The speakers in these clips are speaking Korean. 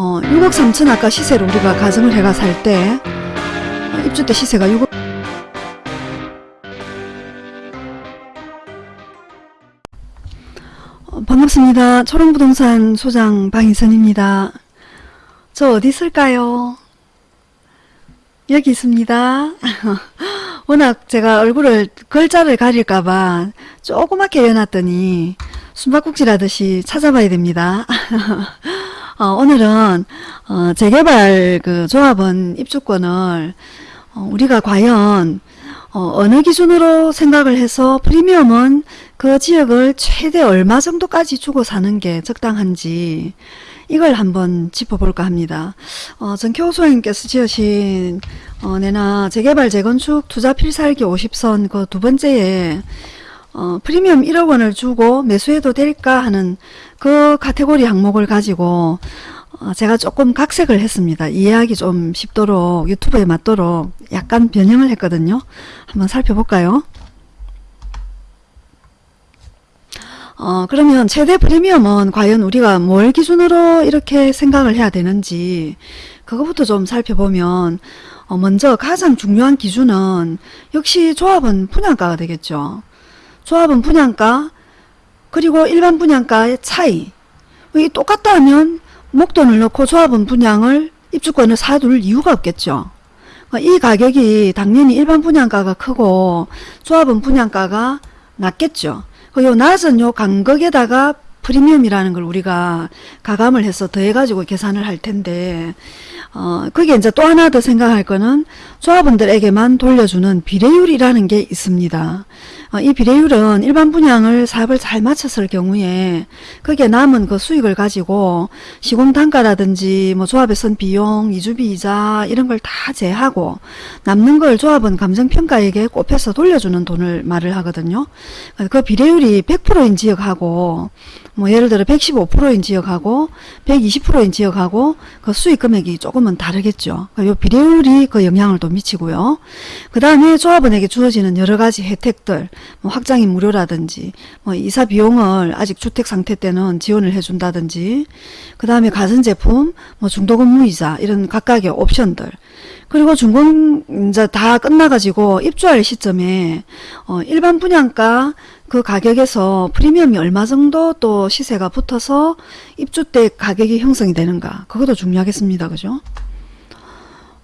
어, 6억 3천 아까 시세로 우리가 가정을 해가 살때 어, 입주 때 시세가 6억 어, 반갑습니다. 초롱부동산 소장 방희선입니다. 저 어디 있을까요? 여기 있습니다. 워낙 제가 얼굴을 글자를 가릴까봐 조그맣게 해놨더니 숨바꼭질 하듯이 찾아봐야 됩니다. 어, 오늘은 어, 재개발 그 조합원 입주권을 어, 우리가 과연 어, 느 기준으로 생각을 해서 프리미엄은 그 지역을 최대 얼마 정도까지 주고 사는 게 적당한지 이걸 한번 짚어볼까 합니다. 어, 전교 소장님께서 지으신 어, 내나 재개발 재건축 투자 필살기 50선 그 두 번째에 어, 프리미엄 1억 원을 주고 매수해도 될까 하는 그 카테고리 항목을 가지고 어, 제가 조금 각색을 했습니다. 이해하기 좀 쉽도록 유튜브에 맞도록 약간 변형을 했거든요. 한번 살펴볼까요? 어, 그러면 최대 프리미엄은 과연 우리가 뭘 기준으로 이렇게 생각을 해야 되는지 그것부터 좀 살펴보면 어, 먼저 가장 중요한 기준은 역시 조합은 분양가가 되겠죠. 조합은 분양가 그리고 일반 분양가의 차이 이 똑같다 하면 목돈을 넣고 조합은 분양을 입주권을 사둘 이유가 없겠죠. 이 가격이 당연히 일반 분양가가 크고 조합은 분양가가 낮겠죠. 요 낮은 요 간격에다가 프리미엄이라는 걸 우리가 가감을 해서 더해가지고 계산을 할 텐데 어, 그게 이제 또 하나 더 생각할 거는 조합원들에게만 돌려주는 비례율이라는 게 있습니다. 어, 이 비례율은 일반 분양을 사업을 잘 마쳤을 경우에 그게 남은 그 수익을 가지고 시공 단가라든지 뭐 조합에 쓴 비용, 이주비 이자 이런 걸 다 제하고 남는 걸 조합은 감정평가에게 꼽혀서 돌려주는 돈을 말을 하거든요. 그 비례율이 100%인 지역하고 뭐 예를 들어 115%인 지역하고 120%인 지역하고 그 수익 금액이 조금은 다르겠죠. 이 비례율이 그 영향을 또 미치고요. 그 다음에 조합원에게 주어지는 여러 가지 혜택들 뭐 확장이 무료라든지 뭐 이사 비용을 아직 주택 상태 때는 지원을 해준다든지 그 다음에 가전 제품 뭐 중도금 무이자 이런 각각의 옵션들 그리고 준공 이제 다 끝나가지고 입주할 시점에 어 일반 분양가 그 가격에서 프리미엄이 얼마 정도 또 시세가 붙어서 입주 때 가격이 형성이 되는가? 그것도 중요하겠습니다. 그죠?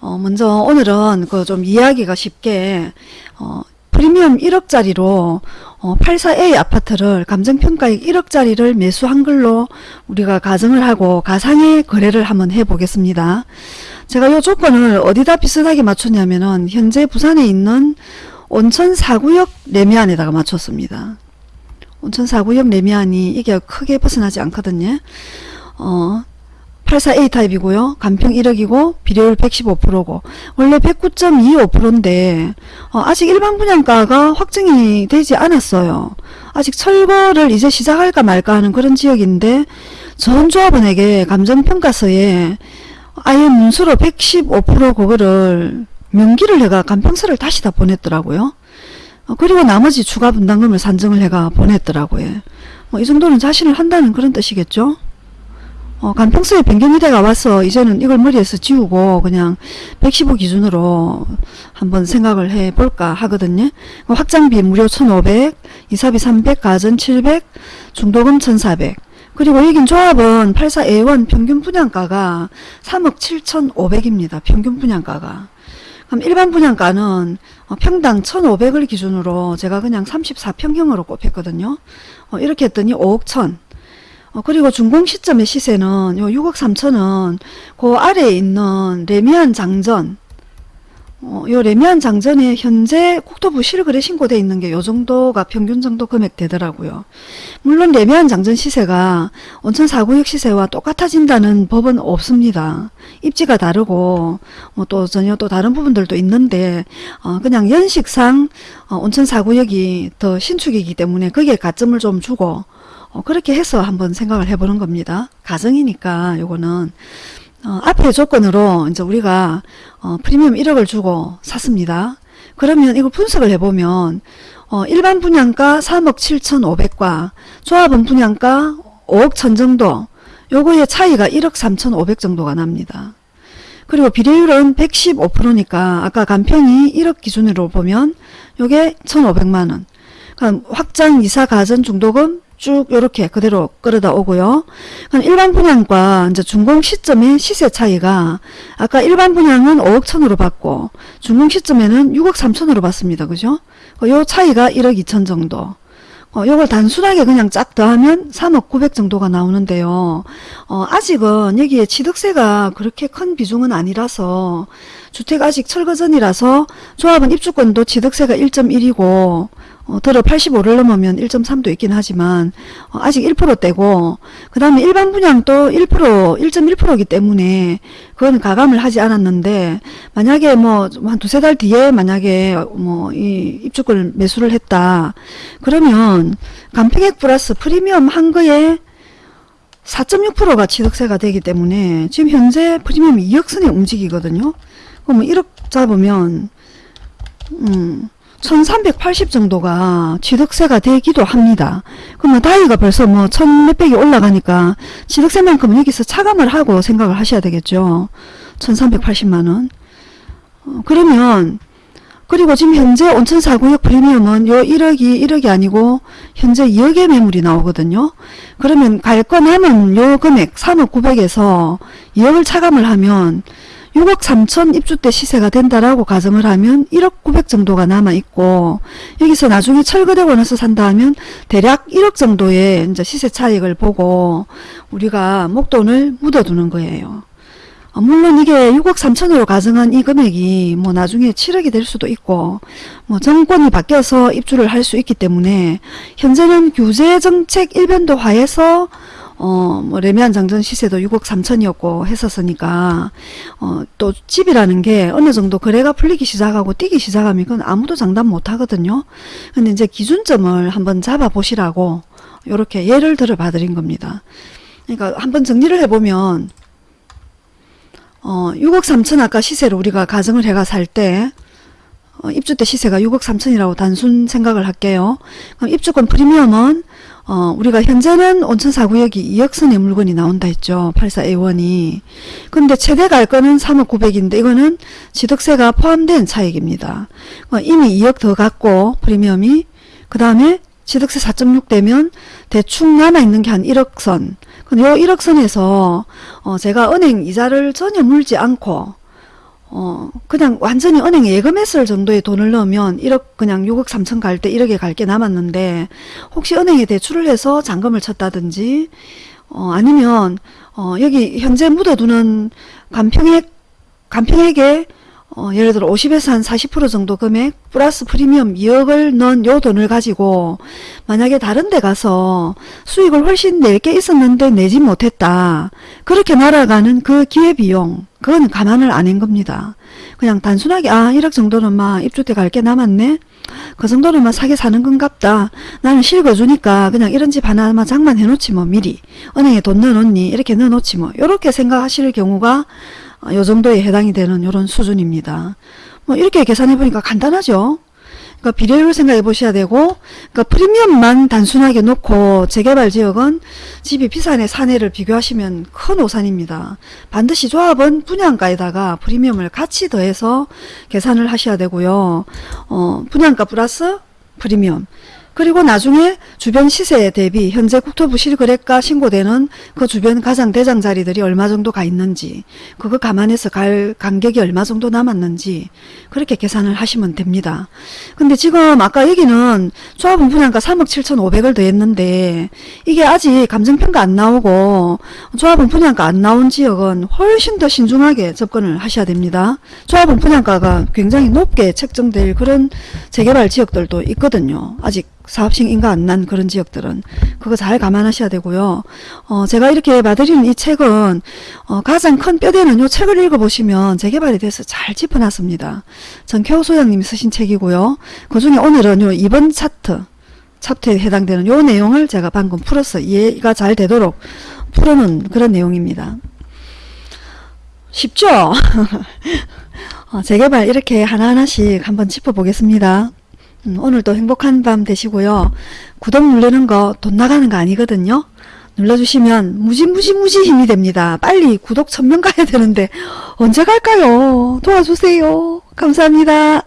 어 먼저 오늘은 그 좀 이해하기가 쉽게 어 프리미엄 1억짜리로 어, 84A 아파트를 감정평가액 1억짜리를 매수한 걸로 우리가 가정을 하고 가상의 거래를 한번 해보겠습니다. 제가 이 조건을 어디다 비슷하게 맞췄냐면은 현재 부산에 있는 온천 4구역 레미안에다가 맞췄습니다. 온천 4구역 레미안이 이게 크게 벗어나지 않거든요. 어, 84A 타입이고요. 간평 1억이고 비례율 115%고 원래 109.25%인데 어, 아직 일반 분양가가 확정이 되지 않았어요. 아직 철거를 이제 시작할까 말까 하는 그런 지역인데 전 조합원에게 감정평가서에 아예 문수로 115% 그거를 명기를 해가 간평서를 다시 다 보냈더라고요. 어, 그리고 나머지 추가 분담금을 산정을 해가 보냈더라고요. 뭐 이 정도는 자신을 한다는 그런 뜻이겠죠. 어, 간평서에 변경이 돼가 와서 이제는 이걸 머리에서 지우고 그냥 115 기준으로 한번 생각을 해 볼까 하거든요. 확장비 무료 1500, 이사비 300, 가전 700, 중도금 1400. 그리고 여긴 조합은 84A1 평균 분양가가 3억 7,500입니다. 평균 분양가가. 그럼 일반 분양가는 어, 평당 1,500을 기준으로 제가 그냥 34평형으로 꼽혔거든요. 어, 이렇게 했더니 5억 1 어, 그리고 준공 시점의 시세는 요 6억 3천은 그 아래에 있는 레미안 장전 어, 요 레미안 장전에 현재 국토부 실거래 신고돼 있는 게 요 정도가 평균 정도 금액 되더라고요. 물론 레미안 장전 시세가 온천 4구역 시세와 똑같아진다는 법은 없습니다. 입지가 다르고 뭐또 전혀 또 다른 부분들도 있는데 어, 그냥 연식상 어, 온천 4구역이 더 신축이기 때문에 거기에 가점을 좀 주고 어, 그렇게 해서 한번 생각을 해보는 겁니다. 가정이니까 요거는 어, 앞에 조건으로 이제 우리가 어, 프리미엄 1억을 주고 샀습니다. 그러면 이걸 분석을 해보면 어, 일반 분양가 3억 7천5백과 조합원 분양가 5억 천 정도 요거의 차이가 1억 3,500 정도가 납니다. 그리고 비례율은 115%니까 아까 간평이 1억 기준으로 보면 요게 1,500만원. 그러니까 확장 이사 가전 중도금 쭉 요렇게 그대로 끌어다 오고요. 일반 분양과 이제 준공 시점의 시세 차이가 아까 일반 분양은 5억 천으로 받고 준공 시점에는 6억 3천으로 받습니다. 그죠? 요 차이가 1억 2천 정도. 어, 요걸 단순하게 그냥 쫙 더하면 3억 9백 정도가 나오는데요. 어, 아직은 여기에 취득세가 그렇게 큰 비중은 아니라서 주택 아직 철거 전이라서 조합은 입주권도 취득세가 1.1이고 어, 들어 85를 넘으면 1.3도 있긴 하지만 어, 아직 1%대고 그 다음에 일반 분양도 1% 1.1%이기 때문에 그건 가감을 하지 않았는데 만약에 뭐 한 두세 달 뒤에 만약에 뭐 이 입주권을 매수를 했다 그러면 간평액 플러스 프리미엄 한 거에 4.6%가 취득세가 되기 때문에 지금 현재 프리미엄이 2억 선에 움직이거든요. 그럼 1억 잡으면 음 1380 정도가 취득세가 되기도 합니다. 그러면 다이가 벌써 뭐 천 몇백이 올라가니까 취득세만큼은 여기서 차감을 하고 생각을 하셔야 되겠죠. 1380만원. 어, 그러면 그리고 지금 현재 온천 4구역 프리미엄은 요 1억이 1억이 아니고 현재 2억의 매물이 나오거든요. 그러면 갈 거 남은 요 금액 3억 9백에서 2억을 차감을 하면 6억 3천 입주 때 시세가 된다라고 가정을 하면 1억 9백 정도가 남아있고 여기서 나중에 철거되고 나서 산다 하면 대략 1억 정도의 이제 시세 차익을 보고 우리가 목돈을 묻어두는 거예요. 어, 물론 이게 6억 3천으로 가정한 이 금액이 뭐 나중에 7억이 될 수도 있고 뭐 정권이 바뀌어서 입주를 할 수 있기 때문에 현재는 규제 정책 일변도화해서 어, 뭐, 레미안 장전 시세도 6억 3천이었고 했었으니까, 어, 또 집이라는 게 어느 정도 거래가 풀리기 시작하고 뛰기 시작하면 그건 아무도 장담 못 하거든요. 근데 이제 기준점을 한번 잡아 보시라고, 요렇게 예를 들어 봐 드린 겁니다. 그러니까 한번 정리를 해보면, 어, 6억 3천 아까 시세를 우리가 가정을 해가 살 때, 어, 입주 때 시세가 6억 3천이라고 단순 생각을 할게요. 그럼 입주권 프리미엄은 어, 우리가 현재는 온천 4구역이 2억 선의 물건이 나온다 했죠. 84A1이. 근데 최대 갈 거는 3억 9백인데 이거는 취득세가 포함된 차익입니다. 어, 이미 2억 더 갖고 프리미엄이 그 다음에 취득세 4.6 되면 대충 남아있는 게 한 1억 선. 근데 요 1억 선에서 어, 제가 은행 이자를 전혀 물지 않고 어, 그냥 완전히 은행 예금했을 정도의 돈을 넣으면 1억 그냥 6억 3천 갈 때 1억에 갈 게 남았는데 혹시 은행에 대출을 해서 잔금을 쳤다든지 어, 아니면 어, 여기 현재 묻어두는 간평액 간평액에 어, 예를 들어 50에서 한 40% 정도 금액 플러스 프리미엄 2억을 넣은 요 돈을 가지고 만약에 다른 데 가서 수익을 훨씬 낼 게 있었는데 내지 못했다. 그렇게 날아가는 그 기회비용 그건 감안을 안 한 겁니다. 그냥 단순하게 아 1억 정도는 막 입주 때갈게 남았네. 그 정도는 막 사게 사는 건갑다. 나는 실거주니까 그냥 이런 집 하나만 장만해 놓지 뭐 미리. 은행에 돈 넣어놓니 이렇게 넣어놓지 뭐 이렇게 생각하실 경우가 어, 요 정도에 해당이 되는 이런 수준입니다. 뭐 이렇게 계산해 보니까 간단하죠. 그러니까 비례율 생각해 보셔야 되고 그러니까 프리미엄만 단순하게 놓고 재개발 지역은 집이 비싼의 사내를 비교하시면 큰 오산입니다. 반드시 조합은 분양가에다가 프리미엄을 같이 더해서 계산을 하셔야 되고요. 어, 분양가 플러스 프리미엄 그리고 나중에 주변 시세 대비 현재 국토부 실거래가 신고되는 그 주변 가장 대장 자리들이 얼마 정도 가 있는지 그거 감안해서 갈 간격이 얼마 정도 남았는지 그렇게 계산을 하시면 됩니다. 근데 지금 아까 여기는 조합은 분양가 3억 7천5백을 더했는데 이게 아직 감정평가 안 나오고 조합은 분양가 안 나온 지역은 훨씬 더 신중하게 접근을 하셔야 됩니다. 조합은 분양가가 굉장히 높게 책정될 그런 재개발 지역들도 있거든요. 아직 사업식 인가 안 난 그런 지역들은 그거 잘 감안하셔야 되고요. 어, 제가 이렇게 봐드리는 이 책은 어, 가장 큰 뼈대는 이 책을 읽어보시면 재개발에 대해서 잘 짚어놨습니다. 전태호 소장님이 쓰신 책이고요. 그 중에 오늘은 요 2번 차트 차트에 해당되는 요 내용을 제가 방금 풀어서 이해가 잘 되도록 풀어놓은 그런 내용입니다. 쉽죠? 어, 재개발 이렇게 하나하나씩 한번 짚어보겠습니다. 음, 오늘도 행복한 밤 되시고요. 구독 누르는 거 돈 나가는 거 아니거든요. 눌러주시면 무지무지무지 힘이 됩니다. 빨리 구독 천명 가야 되는데 언제 갈까요? 도와주세요. 감사합니다.